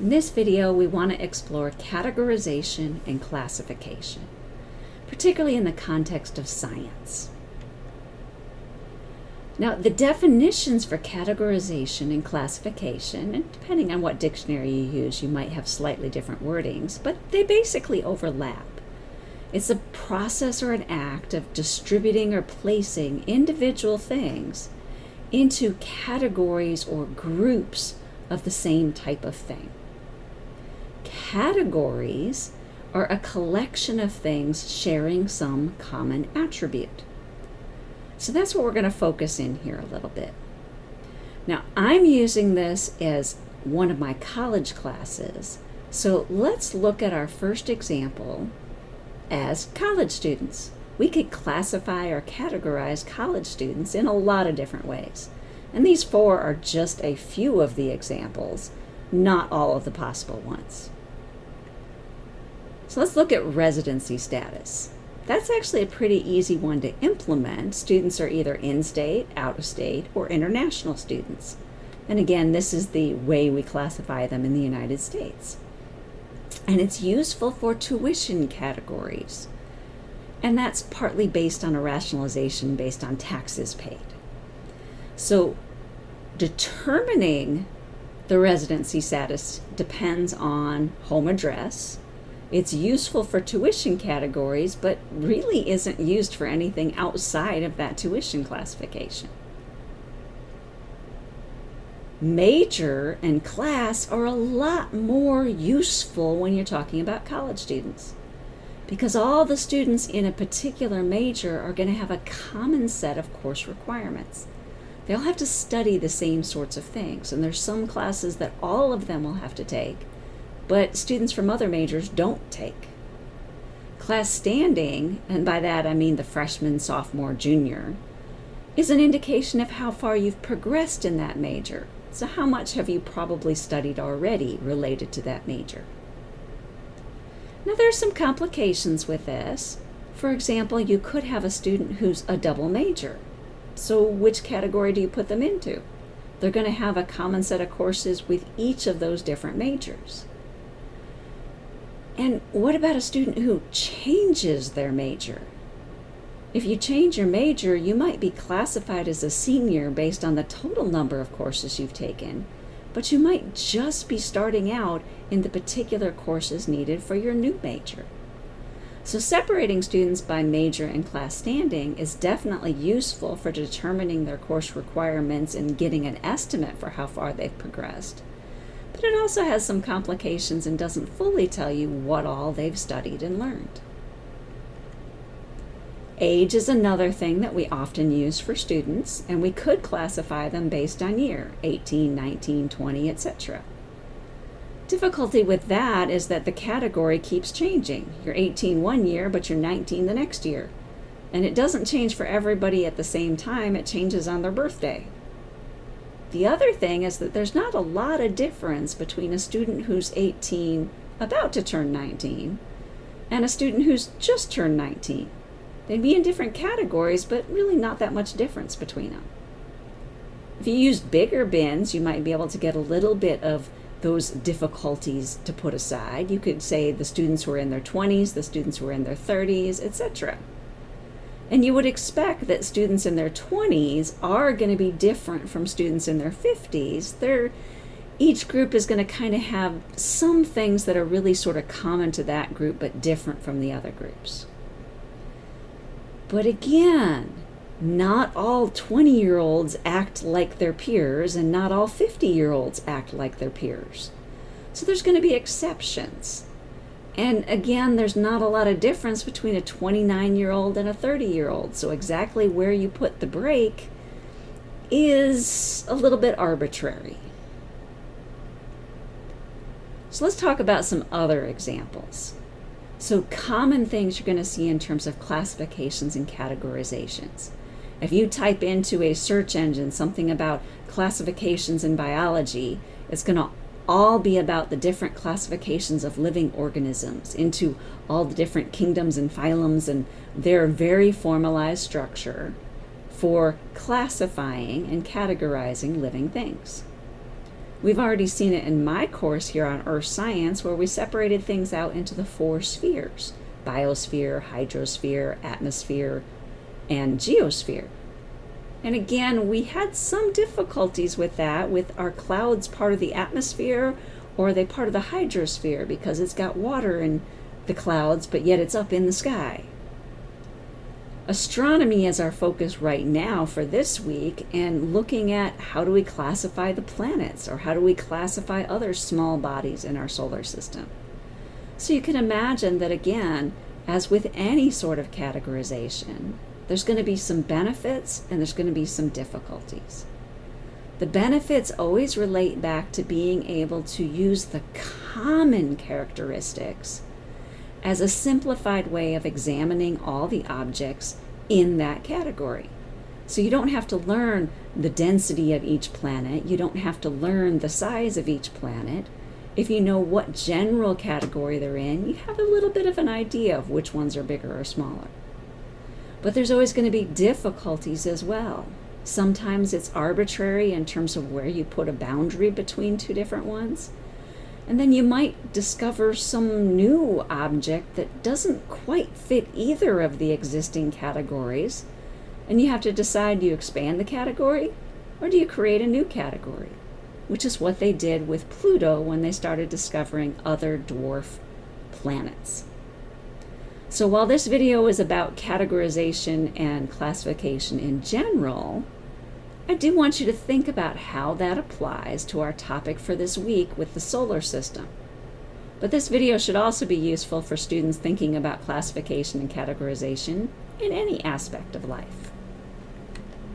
In this video, we want to explore categorization and classification, particularly in the context of science. Now, the definitions for categorization and classification, and depending on what dictionary you use, you might have slightly different wordings, but they basically overlap. It's a process or an act of distributing or placing individual things into categories or groups of the same type of thing. Categories are a collection of things sharing some common attribute. So that's what we're going to focus in here a little bit. Now, I'm using this as one of my college classes. So let's look at our first example as college students. We could classify or categorize college students in a lot of different ways. And these four are just a few of the examples, not all of the possible ones. So let's look at residency status. That's actually a pretty easy one to implement. Students are either in-state, out-of-state, or international students. And again, this is the way we classify them in the United States. And it's useful for tuition categories. And that's partly based on a rationalization based on taxes paid. So determining the residency status depends on home address, it's useful for tuition categories, but really isn't used for anything outside of that tuition classification. Major and class are a lot more useful when you're talking about college students because all the students in a particular major are going to have a common set of course requirements. They'll have to study the same sorts of things, and there's some classes that all of them will have to take, but students from other majors don't take. Class standing, and by that I mean the freshman, sophomore, junior, is an indication of how far you've progressed in that major. So how much have you probably studied already related to that major? Now there's some complications with this. For example, you could have a student who's a double major. So which category do you put them into? They're going to have a common set of courses with each of those different majors. And what about a student who changes their major? If you change your major, you might be classified as a senior based on the total number of courses you've taken, but you might just be starting out in the particular courses needed for your new major. So separating students by major and class standing is definitely useful for determining their course requirements and getting an estimate for how far they've progressed but it also has some complications and doesn't fully tell you what all they've studied and learned. Age is another thing that we often use for students, and we could classify them based on year, 18, 19, 20, etc. Difficulty with that is that the category keeps changing. You're 18 one year, but you're 19 the next year. And it doesn't change for everybody at the same time, it changes on their birthday. The other thing is that there's not a lot of difference between a student who's 18, about to turn 19, and a student who's just turned 19. They'd be in different categories, but really not that much difference between them. If you use bigger bins, you might be able to get a little bit of those difficulties to put aside. You could say the students who are in their 20s, the students who are in their 30s, etc. And you would expect that students in their 20s are going to be different from students in their 50s. They're, each group is going to kind of have some things that are really sort of common to that group but different from the other groups. But again, not all 20 year olds act like their peers, and not all 50 year olds act like their peers. So there's going to be exceptions. And again, there's not a lot of difference between a 29 year old and a 30 year old. So, exactly where you put the break is a little bit arbitrary. So, let's talk about some other examples. So, common things you're going to see in terms of classifications and categorizations. If you type into a search engine something about classifications in biology, it's going to all be about the different classifications of living organisms into all the different kingdoms and phylums and their very formalized structure for classifying and categorizing living things. We've already seen it in my course here on Earth Science, where we separated things out into the four spheres biosphere, hydrosphere, atmosphere, and geosphere. And again, we had some difficulties with that, with our clouds part of the atmosphere or are they part of the hydrosphere because it's got water in the clouds, but yet it's up in the sky? Astronomy is our focus right now for this week, and looking at how do we classify the planets or how do we classify other small bodies in our solar system. So you can imagine that again, as with any sort of categorization, there's going to be some benefits and there's going to be some difficulties. The benefits always relate back to being able to use the common characteristics as a simplified way of examining all the objects in that category. So you don't have to learn the density of each planet, you don't have to learn the size of each planet. If you know what general category they're in, you have a little bit of an idea of which ones are bigger or smaller. But there's always going to be difficulties as well. Sometimes it's arbitrary in terms of where you put a boundary between two different ones. And then you might discover some new object that doesn't quite fit either of the existing categories. And you have to decide do you expand the category or do you create a new category? Which is what they did with Pluto when they started discovering other dwarf planets. So while this video is about categorization and classification in general, I do want you to think about how that applies to our topic for this week with the solar system. But this video should also be useful for students thinking about classification and categorization in any aspect of life.